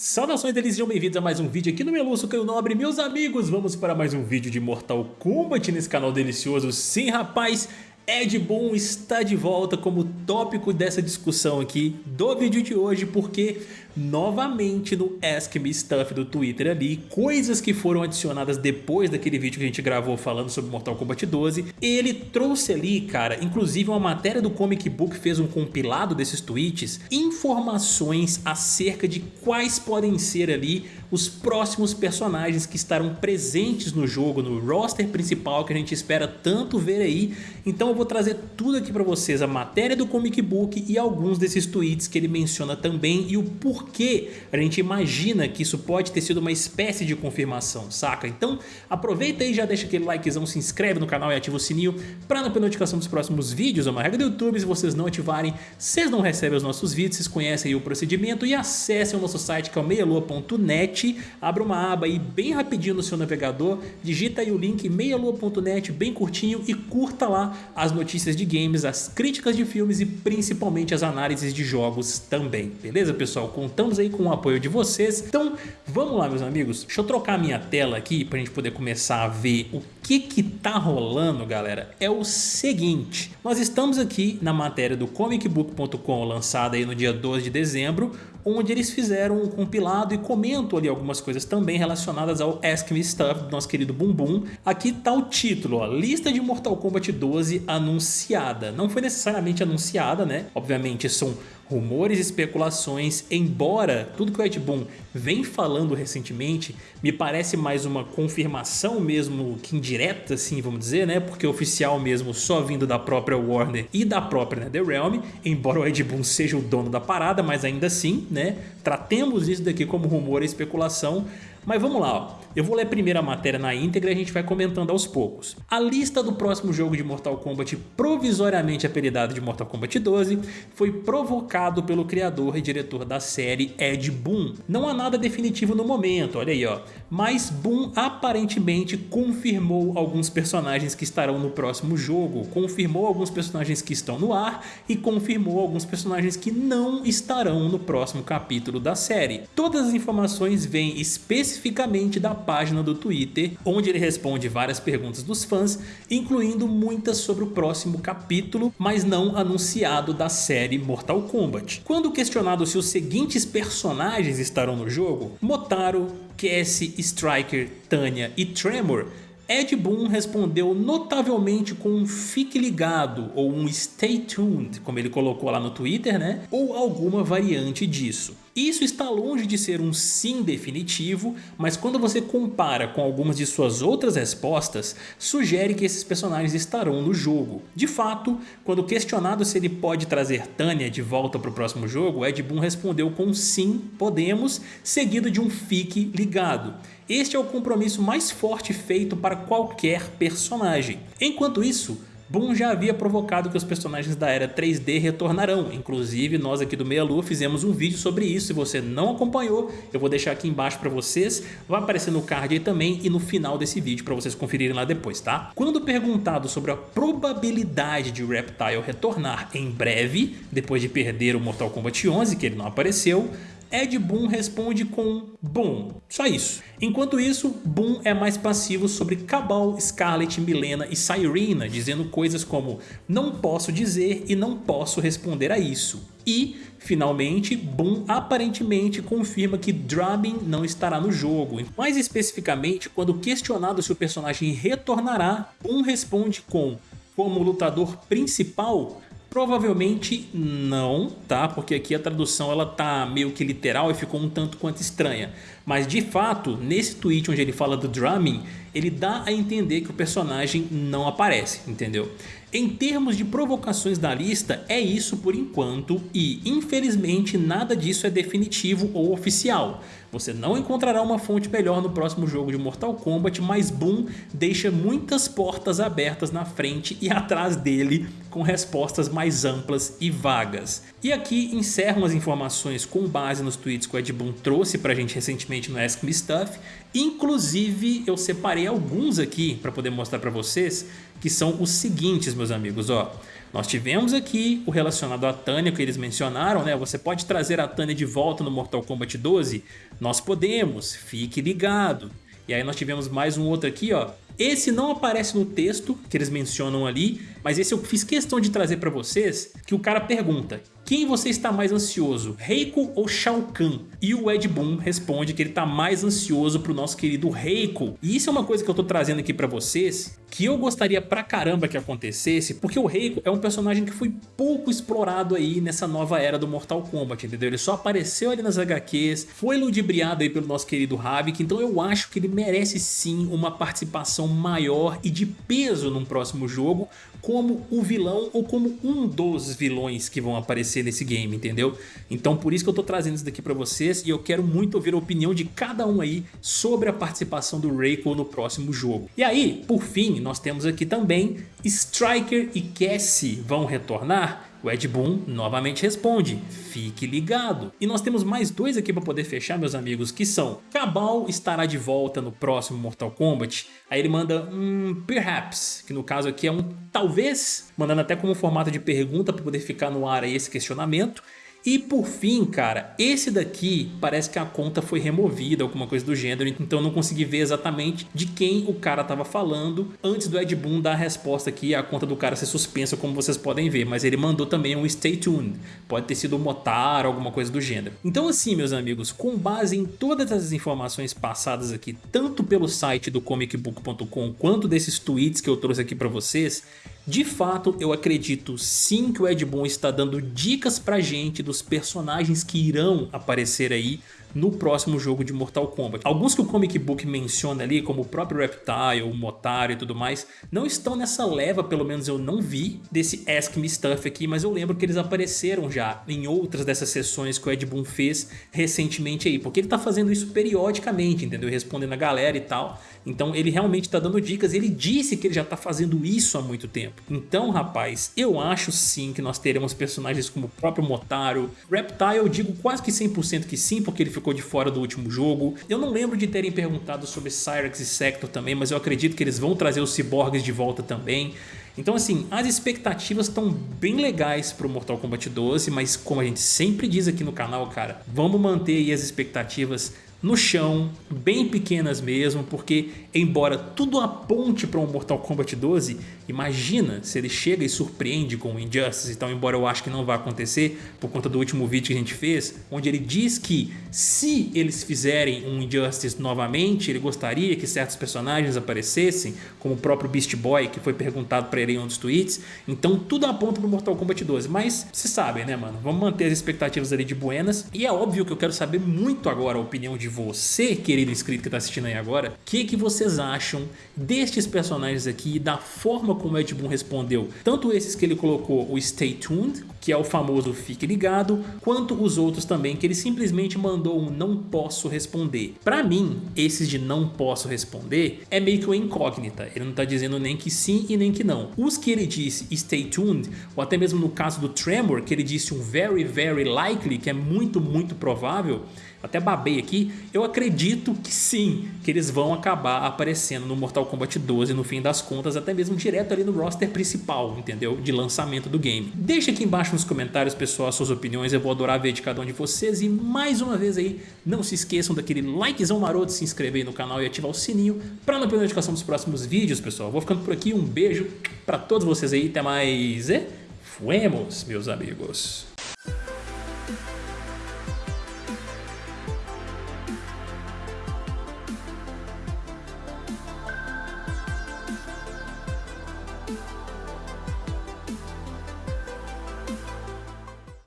Saudações deles, sejam bem-vindos a mais um vídeo aqui no Meluço Caio Nobre. Meus amigos, vamos para mais um vídeo de Mortal Kombat nesse canal delicioso. Sim rapaz, Ed Boon está de volta como tópico dessa discussão aqui do vídeo de hoje porque novamente no Ask Me Stuff do Twitter ali, coisas que foram adicionadas depois daquele vídeo que a gente gravou falando sobre Mortal Kombat 12, ele trouxe ali, cara, inclusive uma matéria do Comic Book fez um compilado desses tweets, informações acerca de quais podem ser ali os próximos personagens que estarão presentes no jogo, no roster principal que a gente espera tanto ver aí. Então eu vou trazer tudo aqui para vocês, a matéria do Comic Book e alguns desses tweets que ele menciona também e o porquê a gente imagina que isso pode ter sido uma espécie de confirmação, saca? Então aproveita aí, já deixa aquele likezão, se inscreve no canal e ativa o sininho para não perder notificação dos próximos vídeos. É uma regra do YouTube, se vocês não ativarem, vocês não recebem os nossos vídeos, vocês conhecem o procedimento e acessem o nosso site que é o meialua.net abra uma aba aí bem rapidinho no seu navegador, digita aí o link meialua.net bem curtinho e curta lá as notícias de games, as críticas de filmes e principalmente as análises de jogos também, beleza pessoal? Contamos aí com o apoio de vocês, então vamos lá meus amigos, deixa eu trocar a minha tela aqui para a gente poder começar a ver o que que tá rolando galera, é o seguinte, nós estamos aqui na matéria do comicbook.com lançada aí no dia 12 de dezembro, onde eles fizeram um compilado e comentam ali algumas coisas também relacionadas ao Ask Me Stuff do nosso querido Bumbum. Aqui tá o título, ó, lista de Mortal Kombat 12 anunciada. Não foi necessariamente anunciada, né? Obviamente são rumores e especulações, embora tudo que o Ed Boon vem falando recentemente me parece mais uma confirmação mesmo que indireta, assim, vamos dizer, né? Porque oficial mesmo só vindo da própria Warner e da própria NetherRealm, embora o Ed Boon seja o dono da parada, mas ainda assim, né? Tratemos isso daqui como rumor e especulação, mas vamos lá, ó. eu vou ler primeiro a matéria na íntegra e a gente vai comentando aos poucos. A lista do próximo jogo de Mortal Kombat, provisoriamente apelidado de Mortal Kombat 12, foi provocado pelo criador e diretor da série Ed Boon. Não há nada definitivo no momento, olha aí ó, mas Boon aparentemente confirmou alguns personagens que estarão no próximo jogo, confirmou alguns personagens que estão no ar e confirmou alguns personagens que não estarão no próximo capítulo da série. Todas as informações vêm especificamente da página do Twitter, onde ele responde várias perguntas dos fãs, incluindo muitas sobre o próximo capítulo, mas não anunciado da série Mortal Kombat. Quando questionado se os seguintes personagens estarão no jogo, Motaro, Cassie, Striker, Tanya e Tremor Ed Boon respondeu notavelmente com um fique ligado ou um stay tuned, como ele colocou lá no Twitter, né? Ou alguma variante disso. Isso está longe de ser um sim definitivo, mas quando você compara com algumas de suas outras respostas, sugere que esses personagens estarão no jogo. De fato, quando questionado se ele pode trazer Tanya de volta para o próximo jogo, Ed Boon respondeu com sim, podemos, seguido de um fique ligado. Este é o compromisso mais forte feito para qualquer personagem. Enquanto isso, Boom já havia provocado que os personagens da era 3D retornarão, inclusive nós aqui do Meia Lua fizemos um vídeo sobre isso, se você não acompanhou, eu vou deixar aqui embaixo para vocês, vai aparecer no card aí também e no final desse vídeo para vocês conferirem lá depois, tá? Quando perguntado sobre a probabilidade de Reptile retornar em breve, depois de perder o Mortal Kombat 11, que ele não apareceu, Ed Boon responde com Boom, só isso. Enquanto isso, Boom é mais passivo sobre Cabal, Scarlet, Milena e Cyrena, dizendo coisas como não posso dizer e não posso responder a isso. E, finalmente, Boom aparentemente confirma que Drabin não estará no jogo. Mais especificamente, quando questionado se o personagem retornará, Boom responde com como lutador principal, Provavelmente não, tá? Porque aqui a tradução ela tá meio que literal e ficou um tanto quanto estranha. Mas de fato, nesse tweet onde ele fala do drumming, ele dá a entender que o personagem não aparece, entendeu? Em termos de provocações da lista, é isso por enquanto e infelizmente nada disso é definitivo ou oficial. Você não encontrará uma fonte melhor no próximo jogo de Mortal Kombat, mas Boom deixa muitas portas abertas na frente e atrás dele com respostas mais amplas e vagas. E aqui encerram as informações com base nos tweets que o Ed Boon trouxe pra gente recentemente no Ask Me Stuff. Inclusive eu separei alguns aqui para poder mostrar para vocês, que são os seguintes, meus amigos, ó. Nós tivemos aqui o relacionado à Tânia que eles mencionaram, né? Você pode trazer a Tânia de volta no Mortal Kombat 12? Nós podemos, fique ligado. E aí nós tivemos mais um outro aqui, ó. Esse não aparece no texto que eles mencionam ali, mas esse eu fiz questão de trazer para vocês, que o cara pergunta quem você está mais ansioso, Reiko ou Shao Kahn? E o Ed Boon responde que ele está mais ansioso pro nosso querido Reiko. E isso é uma coisa que eu tô trazendo aqui para vocês, que eu gostaria pra caramba que acontecesse, porque o Reiko é um personagem que foi pouco explorado aí nessa nova era do Mortal Kombat, entendeu? Ele só apareceu ali nas HQs, foi ludibriado aí pelo nosso querido Havik, então eu acho que ele merece sim uma participação maior e de peso num próximo jogo, como o vilão ou como um dos vilões que vão aparecer nesse game, entendeu? Então por isso que eu tô trazendo isso daqui pra vocês e eu quero muito ouvir a opinião de cada um aí sobre a participação do Reiko no próximo jogo. E aí, por fim, nós temos aqui também Striker e Cassie vão retornar? O Ed Boon novamente responde, fique ligado. E nós temos mais dois aqui para poder fechar, meus amigos, que são Cabal estará de volta no próximo Mortal Kombat. Aí ele manda um perhaps, que no caso aqui é um talvez, mandando até como formato de pergunta para poder ficar no ar aí esse questionamento. E por fim, cara, esse daqui parece que a conta foi removida, alguma coisa do gênero, então não consegui ver exatamente de quem o cara estava falando antes do Ed Boon dar a resposta aqui, a conta do cara ser suspensa, como vocês podem ver, mas ele mandou também um stay tuned, pode ter sido o Motar, alguma coisa do gênero. Então assim, meus amigos, com base em todas as informações passadas aqui, tanto pelo site do comicbook.com quanto desses tweets que eu trouxe aqui para vocês, de fato, eu acredito sim que o Ed Boon está dando dicas pra gente dos personagens que irão aparecer aí no próximo jogo de Mortal Kombat. Alguns que o Comic Book menciona ali, como o próprio Reptile, o Motaro e tudo mais, não estão nessa leva, pelo menos eu não vi, desse Ask Me Stuff aqui, mas eu lembro que eles apareceram já em outras dessas sessões que o Ed Boon fez recentemente aí, porque ele tá fazendo isso periodicamente, entendeu? Respondendo a galera e tal, então ele realmente tá dando dicas, ele disse que ele já tá fazendo isso há muito tempo. Então, rapaz, eu acho sim que nós teremos personagens como o próprio Motaro, Reptile eu digo quase que 100% que sim, porque ele ficou de fora do último jogo. Eu não lembro de terem perguntado sobre Cyrex e Sector também, mas eu acredito que eles vão trazer os ciborgues de volta também. Então assim, as expectativas estão bem legais para o Mortal Kombat 12, mas como a gente sempre diz aqui no canal, cara, vamos manter as expectativas no chão, bem pequenas mesmo, porque embora tudo aponte para um Mortal Kombat 12, imagina se ele chega e surpreende com o Injustice, então embora eu acho que não vai acontecer por conta do último vídeo que a gente fez, onde ele diz que se eles fizerem um Injustice novamente, ele gostaria que certos personagens aparecessem, como o próprio Beast Boy, que foi perguntado para ele em um dos tweets, então tudo aponta para o Mortal Kombat 12, mas vocês sabem né mano, vamos manter as expectativas ali de buenas, e é óbvio que eu quero saber muito agora a opinião de de você, querido inscrito que está assistindo aí agora, o que, que vocês acham destes personagens aqui da forma como Ed Boon respondeu. Tanto esses que ele colocou o Stay Tuned, que é o famoso Fique Ligado, quanto os outros também que ele simplesmente mandou um não posso responder. Para mim, esses de não posso responder é meio que uma incógnita, ele não está dizendo nem que sim e nem que não. Os que ele disse Stay Tuned, ou até mesmo no caso do Tremor, que ele disse um very very likely, que é muito muito provável, até babei aqui, eu acredito que sim, que eles vão acabar aparecendo no Mortal Kombat 12 no fim das contas, até mesmo direto ali no roster principal, entendeu? De lançamento do game. Deixa aqui embaixo nos comentários, pessoal, as suas opiniões, eu vou adorar ver de cada um de vocês e mais uma vez aí, não se esqueçam daquele likezão maroto, se inscrever aí no canal e ativar o sininho para não perder a notificação dos próximos vídeos, pessoal. Vou ficando por aqui, um beijo para todos vocês aí, até mais e fuemos, meus amigos.